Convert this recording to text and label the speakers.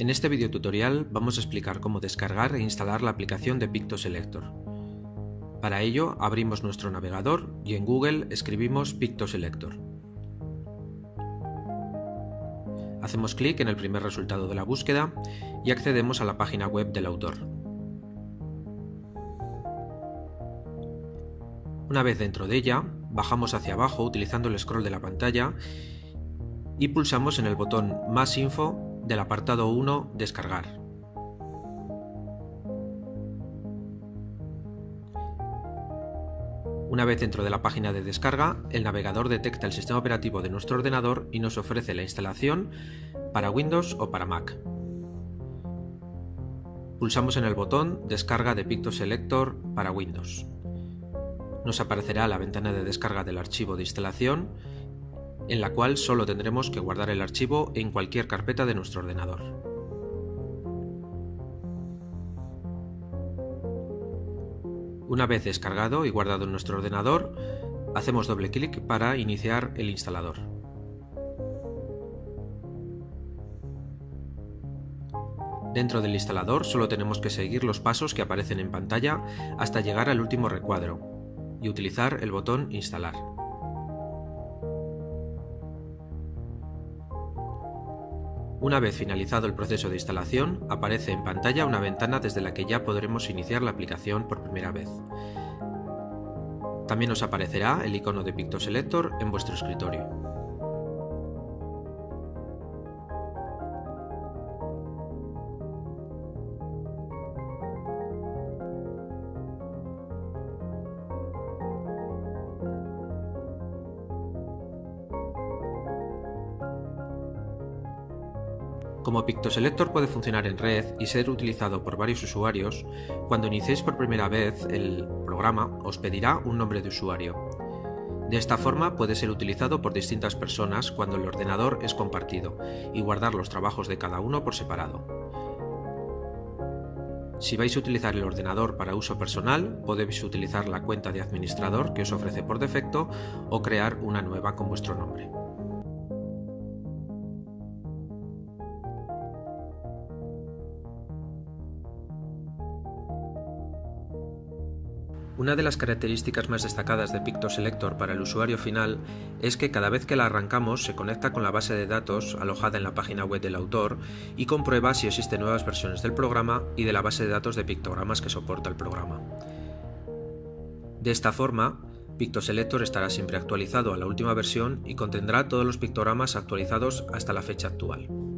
Speaker 1: En este video tutorial vamos a explicar cómo descargar e instalar la aplicación de PictoSelector. Para ello abrimos nuestro navegador y en Google escribimos PictoSelector. Hacemos clic en el primer resultado de la búsqueda y accedemos a la página web del autor. Una vez dentro de ella, bajamos hacia abajo utilizando el scroll de la pantalla y pulsamos en el botón Más info del apartado 1 Descargar. Una vez dentro de la página de descarga, el navegador detecta el sistema operativo de nuestro ordenador y nos ofrece la instalación para Windows o para Mac. Pulsamos en el botón Descarga de PictoSelector para Windows. Nos aparecerá la ventana de descarga del archivo de instalación en la cual solo tendremos que guardar el archivo en cualquier carpeta de nuestro ordenador. Una vez descargado y guardado en nuestro ordenador, hacemos doble clic para iniciar el instalador. Dentro del instalador solo tenemos que seguir los pasos que aparecen en pantalla hasta llegar al último recuadro y utilizar el botón Instalar. Una vez finalizado el proceso de instalación, aparece en pantalla una ventana desde la que ya podremos iniciar la aplicación por primera vez. También nos aparecerá el icono de PictoSelector en vuestro escritorio. Como PictoSelector puede funcionar en red y ser utilizado por varios usuarios, cuando iniciéis por primera vez el programa os pedirá un nombre de usuario. De esta forma puede ser utilizado por distintas personas cuando el ordenador es compartido y guardar los trabajos de cada uno por separado. Si vais a utilizar el ordenador para uso personal, podéis utilizar la cuenta de administrador que os ofrece por defecto o crear una nueva con vuestro nombre. Una de las características más destacadas de PictoSelector para el usuario final es que cada vez que la arrancamos se conecta con la base de datos alojada en la página web del autor y comprueba si existen nuevas versiones del programa y de la base de datos de pictogramas que soporta el programa. De esta forma, PictoSelector estará siempre actualizado a la última versión y contendrá todos los pictogramas actualizados hasta la fecha actual.